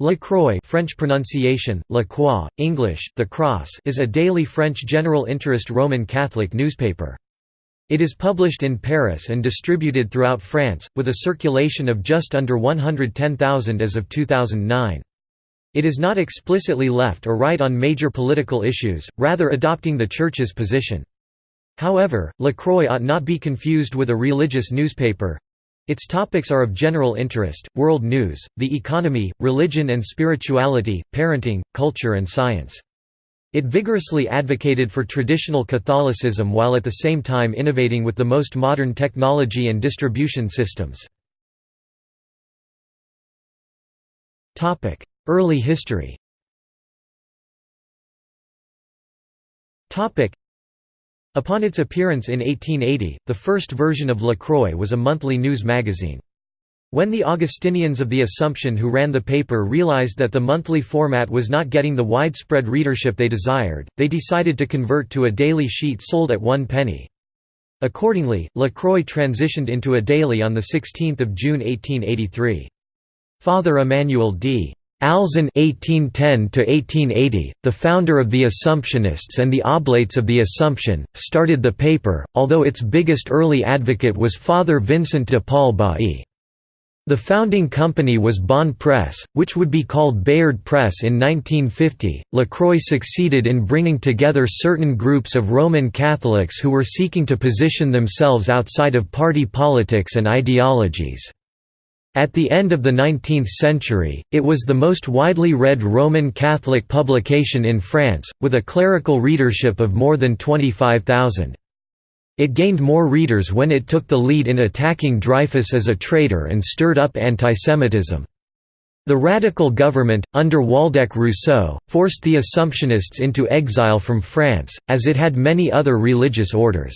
La Croix French pronunciation, La Croix, English, The Cross is a daily French general interest Roman Catholic newspaper. It is published in Paris and distributed throughout France, with a circulation of just under 110,000 as of 2009. It is not explicitly left or right on major political issues, rather adopting the Church's position. However, La Croix ought not be confused with a religious newspaper, its topics are of general interest, world news, the economy, religion and spirituality, parenting, culture and science. It vigorously advocated for traditional Catholicism while at the same time innovating with the most modern technology and distribution systems. Early history Upon its appearance in 1880, the first version of La Croix was a monthly news magazine. When the Augustinians of the Assumption who ran the paper realized that the monthly format was not getting the widespread readership they desired, they decided to convert to a daily sheet sold at one penny. Accordingly, La Croix transitioned into a daily on 16 June 1883. Father Emmanuel D. Alzon (1810–1880), the founder of the Assumptionists and the Oblates of the Assumption, started the paper, although its biggest early advocate was Father Vincent de Paul Bailly. The founding company was Bonne Press, which would be called Bayard Press in 1950. Lacroix succeeded in bringing together certain groups of Roman Catholics who were seeking to position themselves outside of party politics and ideologies. At the end of the 19th century, it was the most widely read Roman Catholic publication in France, with a clerical readership of more than 25,000. It gained more readers when it took the lead in attacking Dreyfus as a traitor and stirred up antisemitism. The radical government, under Waldeck Rousseau, forced the Assumptionists into exile from France, as it had many other religious orders.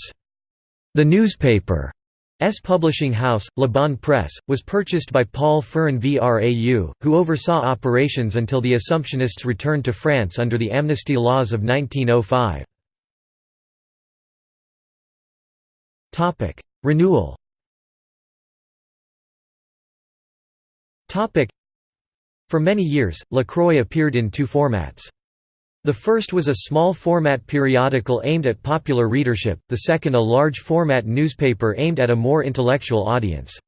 The newspaper, S publishing house, La Bonne Presse, was purchased by Paul Féron-Vrau, who oversaw operations until the Assumptionists returned to France under the amnesty laws of 1905. Renewal For many years, La Croix appeared in two formats. The first was a small-format periodical aimed at popular readership, the second a large-format newspaper aimed at a more intellectual audience.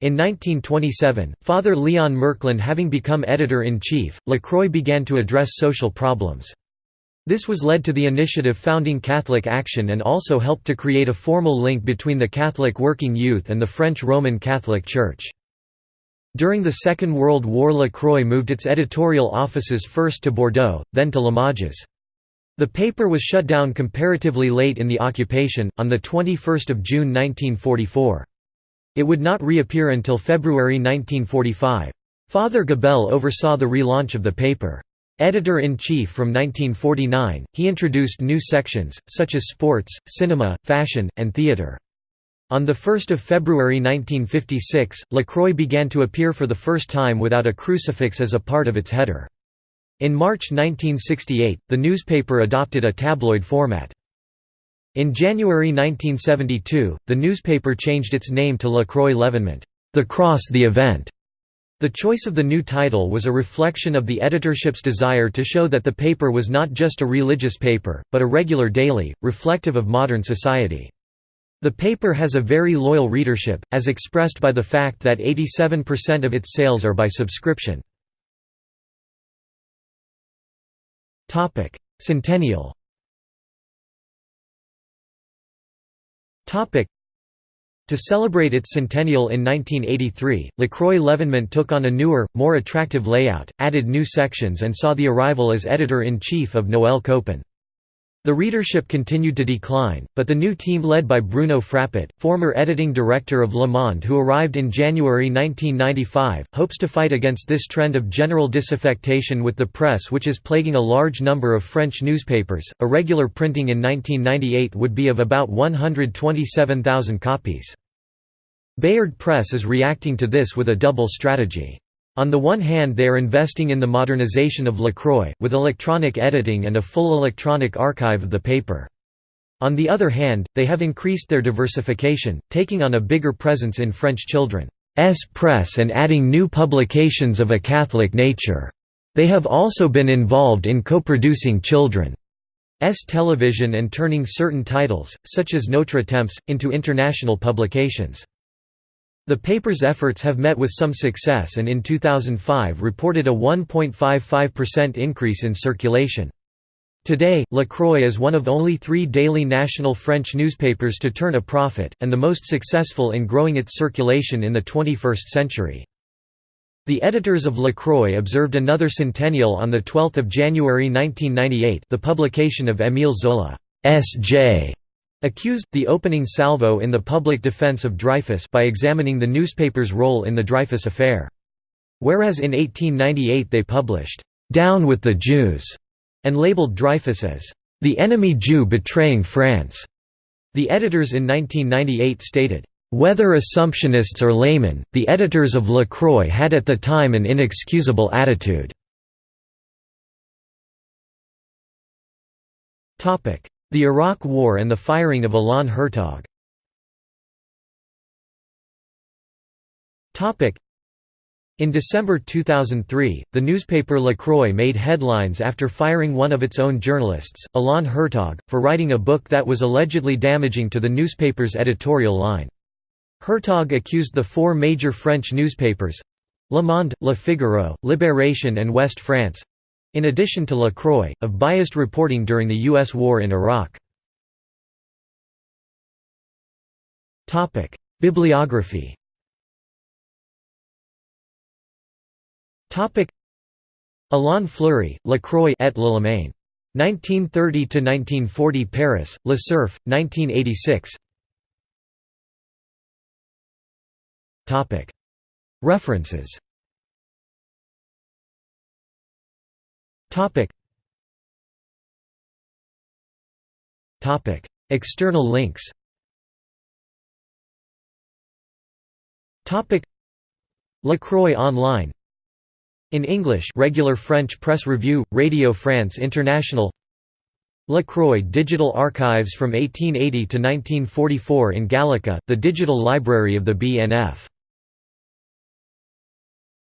In 1927, Father Leon Merklen having become editor-in-chief, La Croix began to address social problems. This was led to the initiative founding Catholic Action and also helped to create a formal link between the Catholic working youth and the French Roman Catholic Church. During the Second World War La Croix moved its editorial offices first to Bordeaux, then to Limoges. The paper was shut down comparatively late in the occupation, on 21 June 1944. It would not reappear until February 1945. Father Gabel oversaw the relaunch of the paper. Editor-in-chief from 1949, he introduced new sections, such as sports, cinema, fashion, and theatre. On 1 February 1956, LaCroix began to appear for the first time without a crucifix as a part of its header. In March 1968, the newspaper adopted a tabloid format. In January 1972, the newspaper changed its name to La Croix L'Evénement, The Cross the Event. The choice of the new title was a reflection of the editorship's desire to show that the paper was not just a religious paper, but a regular daily, reflective of modern society. The paper has a very loyal readership, as expressed by the fact that 87% of its sales are by subscription. Centennial to celebrate its centennial in 1983, La Croix took on a newer, more attractive layout, added new sections and saw the arrival as editor-in-chief of Noël Copin. The readership continued to decline, but the new team led by Bruno Frappat, former editing director of Le Monde who arrived in January 1995, hopes to fight against this trend of general disaffection with the press which is plaguing a large number of French newspapers. A regular printing in 1998 would be of about 127,000 copies. Bayard Press is reacting to this with a double strategy. On the one hand they are investing in the modernization of La Croix, with electronic editing and a full electronic archive of the paper. On the other hand, they have increased their diversification, taking on a bigger presence in French children. press and adding new publications of a Catholic nature. They have also been involved in co-producing children's television and turning certain titles, such as Notre Temps, into international publications. The paper's efforts have met with some success and in 2005 reported a 1.55% increase in circulation. Today, La Croix is one of only three daily national French newspapers to turn a profit, and the most successful in growing its circulation in the 21st century. The editors of La Croix observed another centennial on 12 January 1998 the publication of Émile Zola's J. Accused, the opening salvo in the public defense of Dreyfus by examining the newspaper's role in the Dreyfus affair. Whereas in 1898 they published, "'Down with the Jews' and labeled Dreyfus as, "'the enemy Jew betraying France'." The editors in 1998 stated, whether Assumptionists or laymen, the editors of La Croix had at the time an inexcusable attitude. The Iraq War and the firing of Alain Hertoghe in December 2003, the newspaper La Croix made headlines after firing one of its own journalists, Alain Hertoghe, for writing a book that was allegedly damaging to the newspaper's editorial line. Hertoghe accused the four major French newspapers—Le Monde, Le Figaro, Libération and Ouest France—in addition to LaCroix, of biased reporting during the U.S. war in Iraq. Bibliography Alain Fleury, Lacroix et l'Allemagne. 1930–1940 Paris, Le Cerf, 1986 References External links. La Croix online. In English regular French press review, Radio France International. Lacroix Digital Archives from 1880 to 1944 in Gallica, the digital library of the BNF